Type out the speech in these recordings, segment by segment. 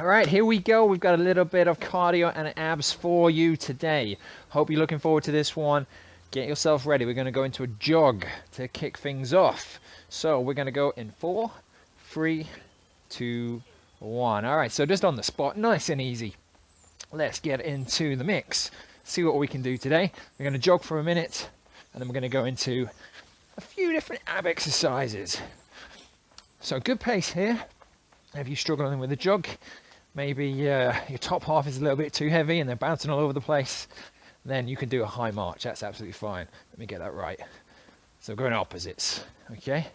All right, here we go. We've got a little bit of cardio and abs for you today. Hope you're looking forward to this one. Get yourself ready. We're going to go into a jog to kick things off. So we're going to go in four, three, two, one. All right, so just on the spot, nice and easy. Let's get into the mix. See what we can do today. We're going to jog for a minute, and then we're going to go into a few different ab exercises. So good pace here. If you're struggling with a jog, maybe uh, your top half is a little bit too heavy and they're bouncing all over the place, then you can do a high march. That's absolutely fine. Let me get that right. So going opposites, okay?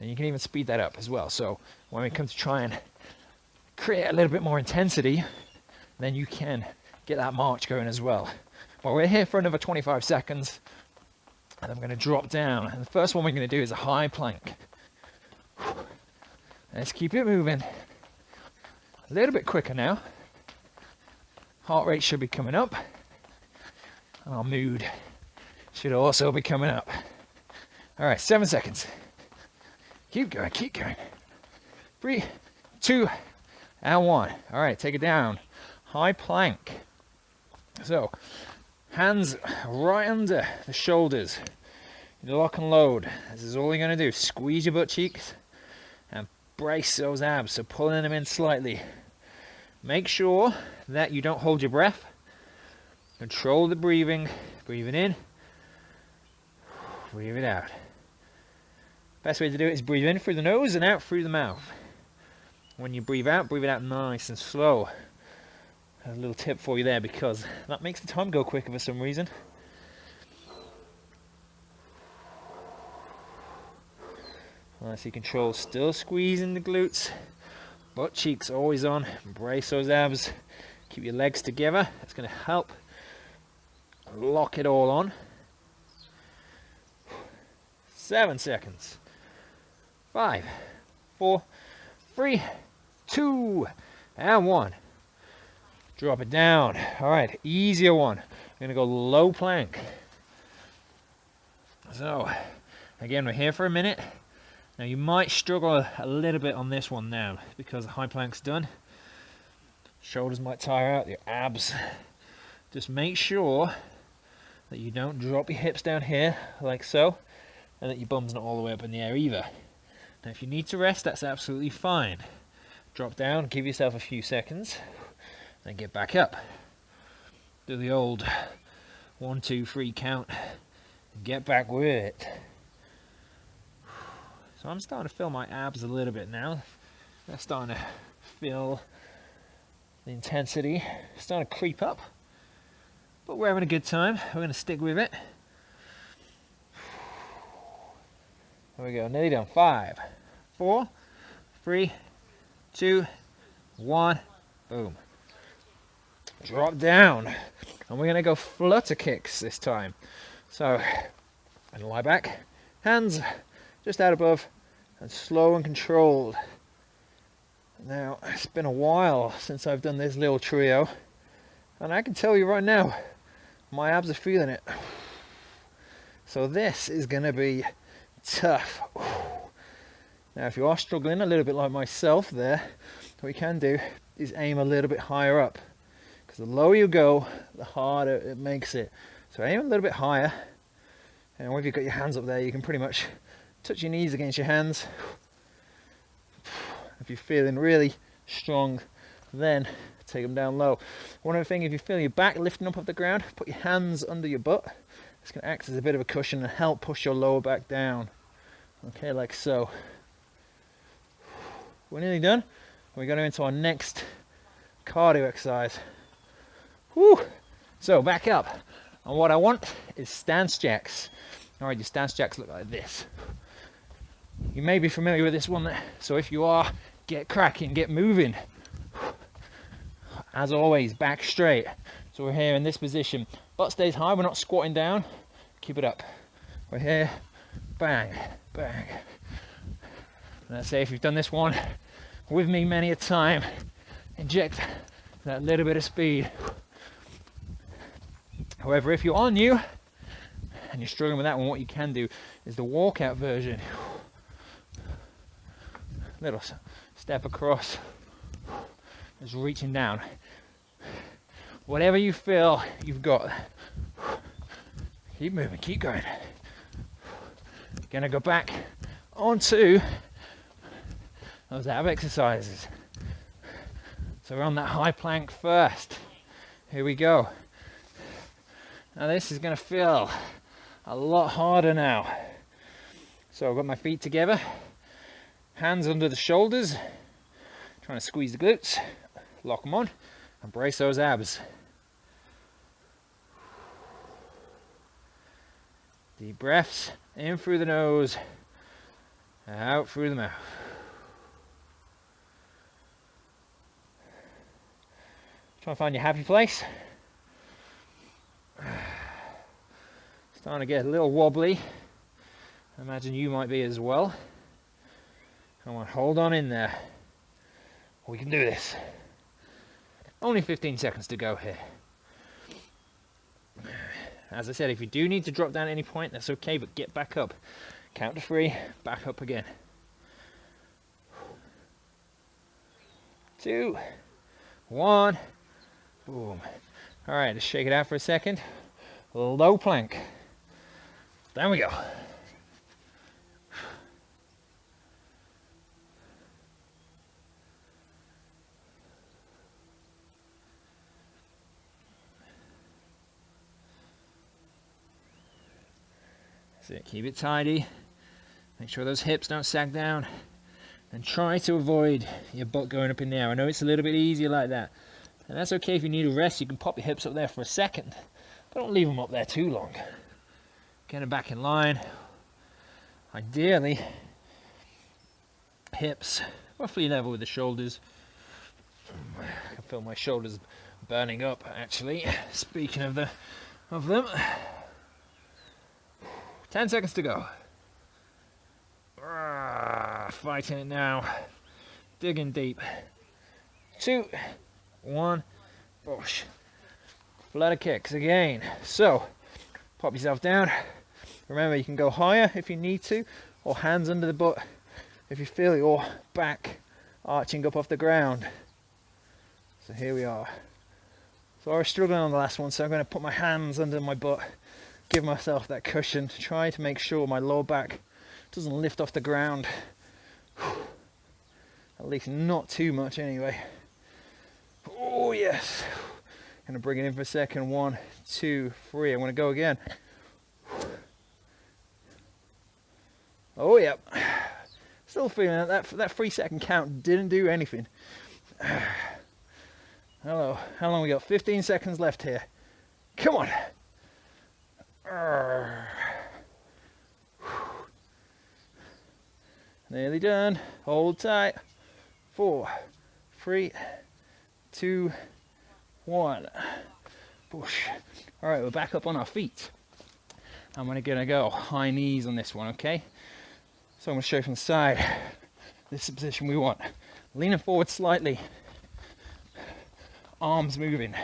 And you can even speed that up as well. So when we come to try and create a little bit more intensity, then you can get that march going as well. Well, we're here for another 25 seconds and I'm going to drop down. And the first one we're going to do is a high plank. Let's keep it moving. A little bit quicker now. Heart rate should be coming up. And our mood should also be coming up. All right, seven seconds. Keep going, keep going. Three, two, and one. All right, take it down. High plank. So, hands right under the shoulders. Lock and load. This is all you're going to do. Squeeze your butt cheeks and brace those abs. So pulling them in slightly. Make sure that you don't hold your breath. Control the breathing. Breathing in. Breathe it out. Best way to do it is breathe in through the nose and out through the mouth. When you breathe out, breathe it out nice and slow. A little tip for you there because that makes the time go quicker for some reason. Nice, control, still squeezing the glutes. Butt cheeks always on. Brace those abs. Keep your legs together. It's going to help lock it all on. Seven seconds. Five, four, three, two, and one. Drop it down. All right, easier one. I'm to go low plank. So, again, we're here for a minute. Now you might struggle a little bit on this one now because the high plank's done. Shoulders might tire out, your abs. Just make sure that you don't drop your hips down here like so and that your bum's not all the way up in the air either. Now if you need to rest, that's absolutely fine. Drop down, give yourself a few seconds, then get back up. Do the old one, two, three count, get back with it. So I'm starting to feel my abs a little bit now. They're starting to feel the intensity starting to creep up. But we're having a good time. We're going to stick with it. There we go. Nearly done. Five, four, three, two, one. Boom. Drop down. And we're going to go flutter kicks this time. So, and lie back. Hands just out above and slow and controlled. Now, it's been a while since I've done this little trio, and I can tell you right now, my abs are feeling it. So this is going to be tough. Now, if you are struggling a little bit like myself there, what you can do is aim a little bit higher up. Because the lower you go, the harder it makes it. So aim a little bit higher, and when you've got your hands up there, you can pretty much touch your knees against your hands. If you're feeling really strong, then take them down low. One other thing, if you feel your back lifting up off the ground, put your hands under your butt. It's going to act as a bit of a cushion and help push your lower back down. Okay, like so. We're nearly done. We're going into our next cardio exercise. Whew. So back up. And what I want is stance jacks. All right, your stance jacks look like this. You may be familiar with this one, so if you are, get cracking, get moving. As always, back straight. So we're here in this position. Butt stays high, we're not squatting down. Keep it up. We're here, bang, bang. Let's say if you've done this one with me many a time, inject that little bit of speed. However, if you are new and you're struggling with that one, what you can do is the walkout version little step across Just reaching down. Whatever you feel you've got, keep moving, keep going. Gonna go back onto those ab exercises. So we're on that high plank first. Here we go. Now this is gonna feel a lot harder now. So I've got my feet together, hands under the shoulders, trying to squeeze the glutes, lock them on, and brace those abs. Deep breaths in through the nose, out through the mouth. Try and find your happy place. Starting to get a little wobbly. I imagine you might be as well. Come on, hold on in there. We can do this. Only 15 seconds to go here. As I said, if you do need to drop down at any point, that's okay, but get back up. Count to three, back up again. Two, one, boom. All right, let's shake it out for a second. Low plank. There we go. It, keep it tidy. Make sure those hips don't sag down. And try to avoid your butt going up in the air. I know it's a little bit easier like that. And that's okay if you need a rest, you can pop your hips up there for a second. But don't leave them up there too long. Get them back in line. Ideally, hips roughly level with the shoulders. I can feel my shoulders burning up actually. Speaking of the of them. 10 seconds to go. Ah, fighting it now. Digging deep. Two, one, push. Flutter kicks again. So, pop yourself down. Remember, you can go higher if you need to, or hands under the butt if you feel your back arching up off the ground. So here we are. So I was struggling on the last one, so I'm going to put my hands under my butt give myself that cushion to try to make sure my lower back doesn't lift off the ground. At least not too much anyway. Oh yes. Gonna bring it in for a second. One, two, three. I'm gonna go again. Oh yep. Still feeling that that, that three second count didn't do anything. Hello. How long we got? 15 seconds left here. Come on. Nearly done. Hold tight. Four, three, two, one. Push. All right, we're back up on our feet. I'm gonna, gonna go high knees on this one, okay? So I'm gonna show you from the side. This is the position we want. Leaning forward slightly. Arms moving.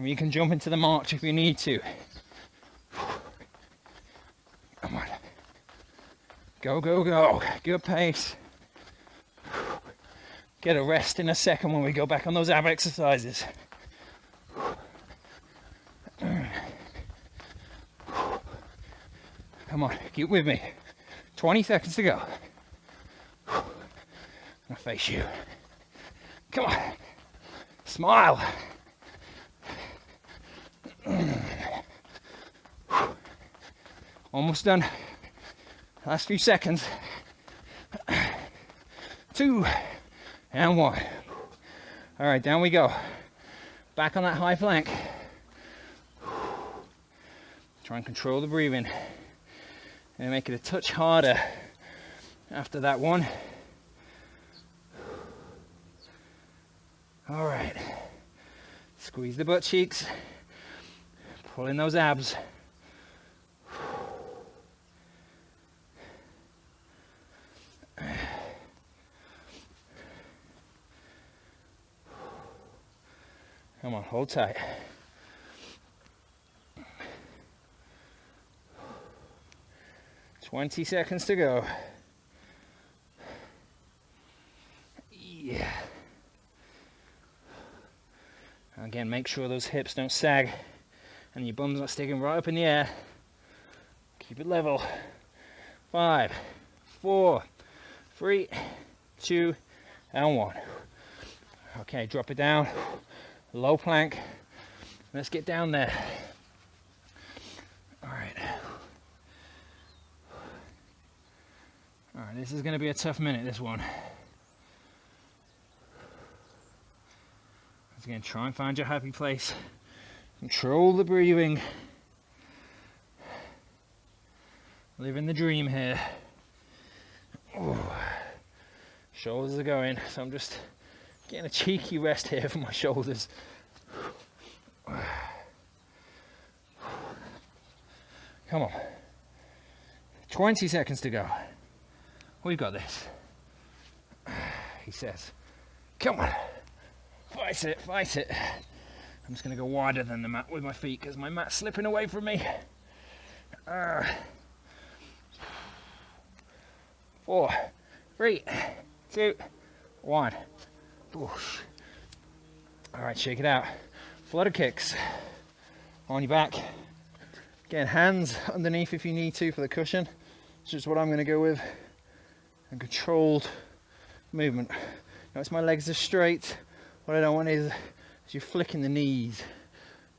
And you can jump into the march if you need to. Come on. Go, go, go. Good pace. Get a rest in a second when we go back on those ab exercises. Come on, keep with me. 20 seconds to go. I'm face you. Come on. Smile. Almost done. Last few seconds. Two and one. All right, down we go. Back on that high plank. Try and control the breathing and make it a touch harder after that one. All right. Squeeze the butt cheeks. Pull in those abs. Come on, hold tight. Twenty seconds to go. Yeah. Again, make sure those hips don't sag and your bum's not sticking right up in the air. Keep it level. Five, four, three, two, and one. Okay, drop it down. Low plank. Let's get down there. All right. All right, this is going to be a tough minute, this one. Again, try and find your happy place. Control the breathing. Living the dream here. Ooh. Shoulders are going, so I'm just getting a cheeky rest here for my shoulders. Come on. 20 seconds to go. We've got this. He says, Come on. Fight it, fight it. I'm just going to go wider than the mat with my feet because my mat's slipping away from me. Uh, four, three, two, one. Oof. All right, shake it out. Flutter kicks on your back. Again, hands underneath if you need to for the cushion. It's just what I'm going to go with. And controlled movement. Notice my legs are straight. What I don't want is, is you flicking the knees.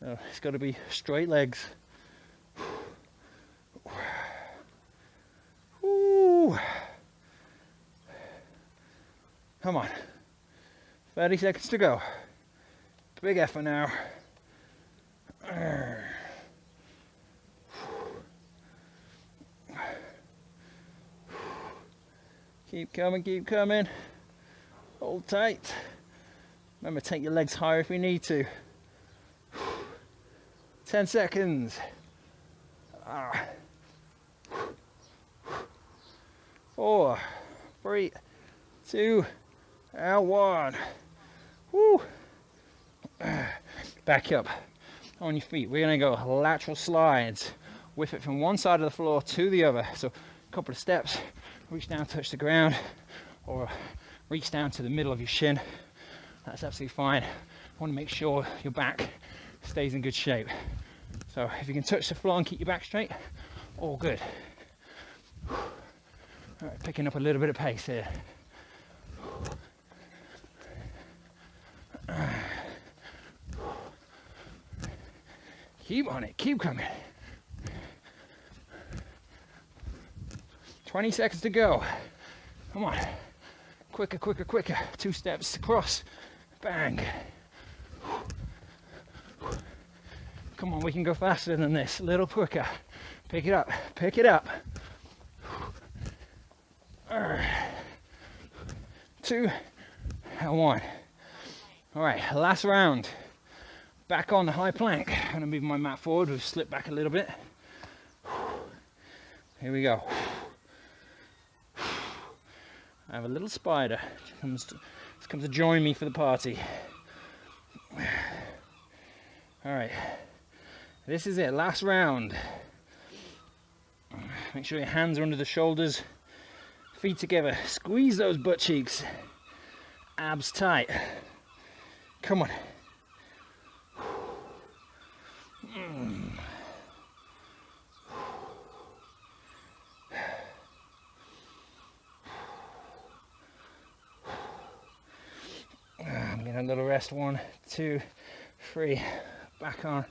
So it's got to be straight legs. Ooh. Come on. 30 seconds to go. Big effort now. Keep coming, keep coming. Hold tight. Remember, take your legs higher if you need to. 10 seconds. Ah. Four, three, two, and one. Woo. Back up on your feet. We're gonna go lateral slides. Whip it from one side of the floor to the other. So a couple of steps, reach down, touch the ground, or reach down to the middle of your shin. That's absolutely fine. Want to make sure your back stays in good shape. So if you can touch the floor and keep your back straight, all good. All right, picking up a little bit of pace here. Keep on it, keep coming. 20 seconds to go. Come on. Quicker, quicker, quicker. Two steps across. Bang. Come on, we can go faster than this. A little quicker. Pick it up, pick it up. Two and one. All right, last round. Back on the high plank. I'm gonna move my mat forward. We've slipped back a little bit. Here we go. I have a little spider. Comes to, comes to join me for the party. All right, this is it, last round. Make sure your hands are under the shoulders, feet together. Squeeze those butt cheeks, abs tight. Come on. I'm rest. One, two, three. Back on.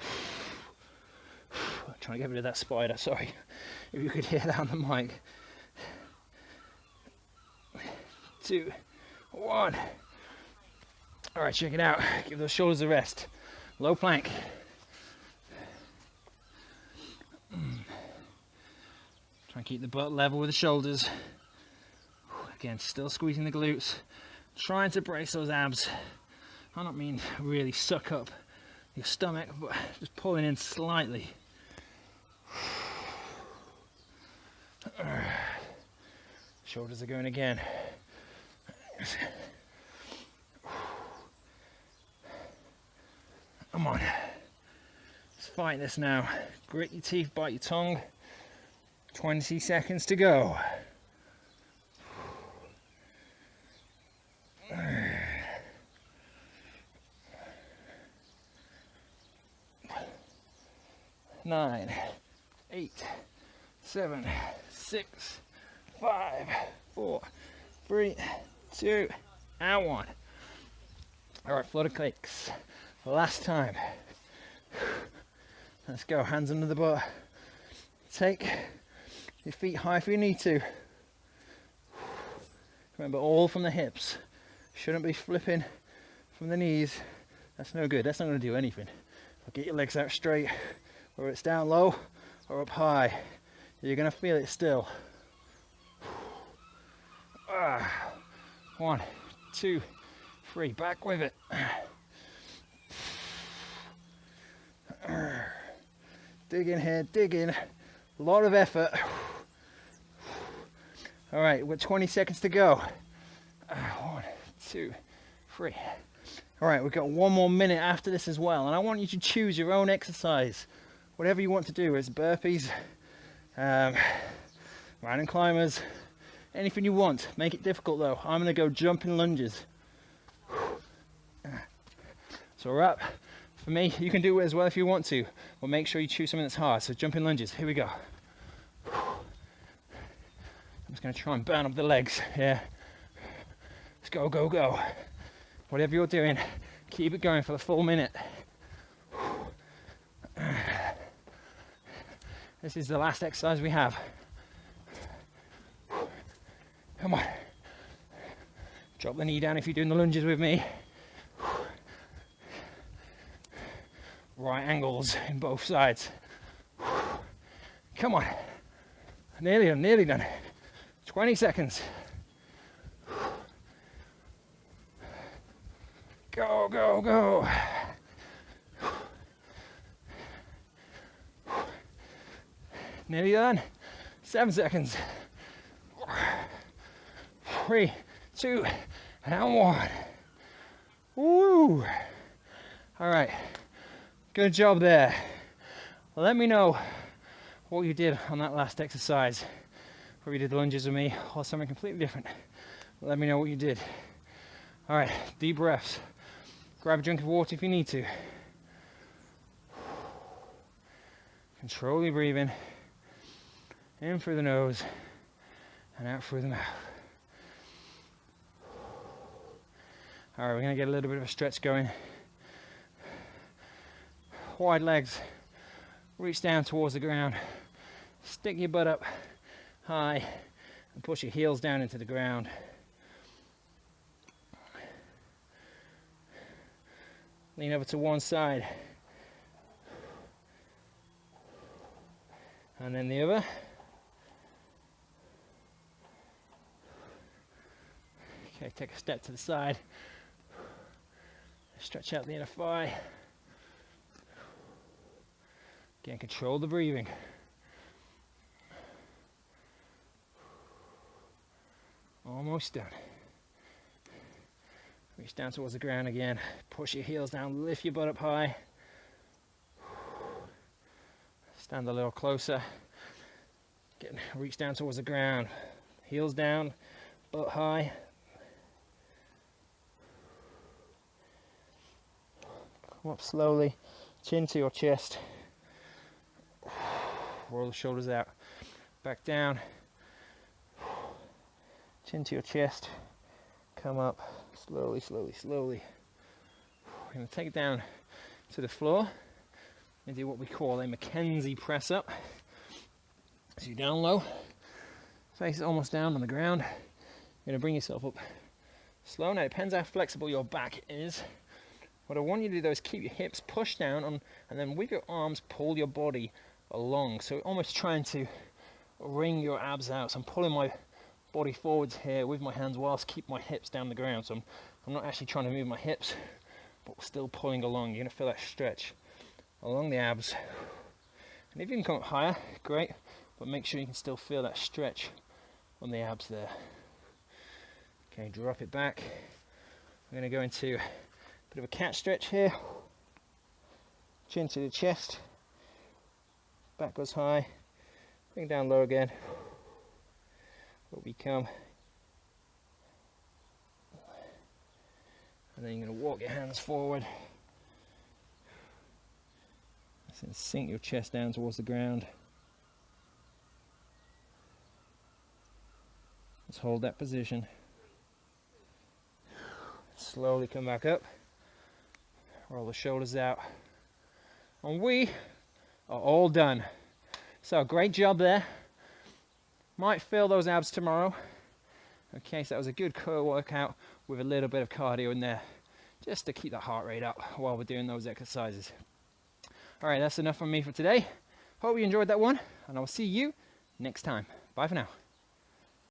trying to get rid of that spider. Sorry if you could hear that on the mic. Two, one. All right, check it out. Give those shoulders a rest. Low plank. Try and keep the butt level with the shoulders. Again, still squeezing the glutes. Trying to brace those abs. I don't mean really suck up your stomach, but just pulling in slightly. Shoulders are going again. Come on. Let's fight this now. Grit your teeth, bite your tongue. 20 seconds to go. Nine, eight, seven, six, five, four, three, two, and one. All right, flutter kicks. Last time. Let's go. Hands under the butt. Take your feet high if you need to. Remember, all from the hips. Shouldn't be flipping from the knees. That's no good. That's not going to do anything. get your legs out straight, whether it's down low or up high. You're to feel it still. Ah. One, two, three. Back with it. Dig in here, dig in. A lot of effort. All right, got 20 seconds to go. One, two, three. All right, we've got one more minute after this as well, and I want you to choose your own exercise, whatever you want to do. It's burpees, um, mountain climbers, anything you want. Make it difficult though. I'm gonna go jumping lunges. So we're up. For me, you can do it as well if you want to, but make sure you choose something that's hard. So jumping lunges, here we go. I'm just gonna try and burn up the legs, yeah. Let's go, go, go. Whatever you're doing, keep it going for the full minute. This is the last exercise we have. Come on. Drop the knee down if you're doing the lunges with me. right angles in both sides. Come on. Nearly done, nearly done. 20 seconds. Go, go, go. Nearly done. Seven seconds. Three, two, and one. Woo! All right. Good job there. Let me know what you did on that last exercise. Whether you did lunges with me or something completely different. Let me know what you did. All right, deep breaths. Grab a drink of water if you need to. Control your breathing. In through the nose and out through the mouth. All right, we're gonna get a little bit of a stretch going wide legs, reach down towards the ground, stick your butt up high and push your heels down into the ground. Lean over to one side and then the other. Take a step to the side. Stretch out the inner thigh. Again, control the breathing. Almost done. Reach down towards the ground again. Push your heels down, lift your butt up high. Stand a little closer. Get, reach down towards the ground. Heels down, butt high. Come up slowly, chin to your chest roll the shoulders out, back down, chin to your chest, come up slowly, slowly, slowly. We're going to take it down to the floor and do what we call a McKenzie press up. So you're down low, face is almost down on the ground. You're going to bring yourself up slow. Now it depends how flexible your back is. What I want you to do though is keep your hips pushed down on, and then with your arms pull your body along. So almost trying to wring your abs out. So I'm pulling my body forwards here with my hands whilst keep my hips down the ground. So I'm, I'm not actually trying to move my hips, but still pulling along. You're gonna feel that stretch along the abs. And if you can come up higher, great, but make sure you can still feel that stretch on the abs there. Okay, drop it back. We're gonna go into bit of a cat stretch here. Chin to the chest back goes high, bring down low again, where we come. And then you're going to walk your hands forward. So sink your chest down towards the ground. Let's hold that position. Slowly come back up. Roll the shoulders out. And we are all done. So great job there. Might feel those abs tomorrow. Okay, so that was a good core workout with a little bit of cardio in there just to keep the heart rate up while we're doing those exercises. All right, that's enough from me for today. Hope you enjoyed that one, and I'll see you next time. Bye for now.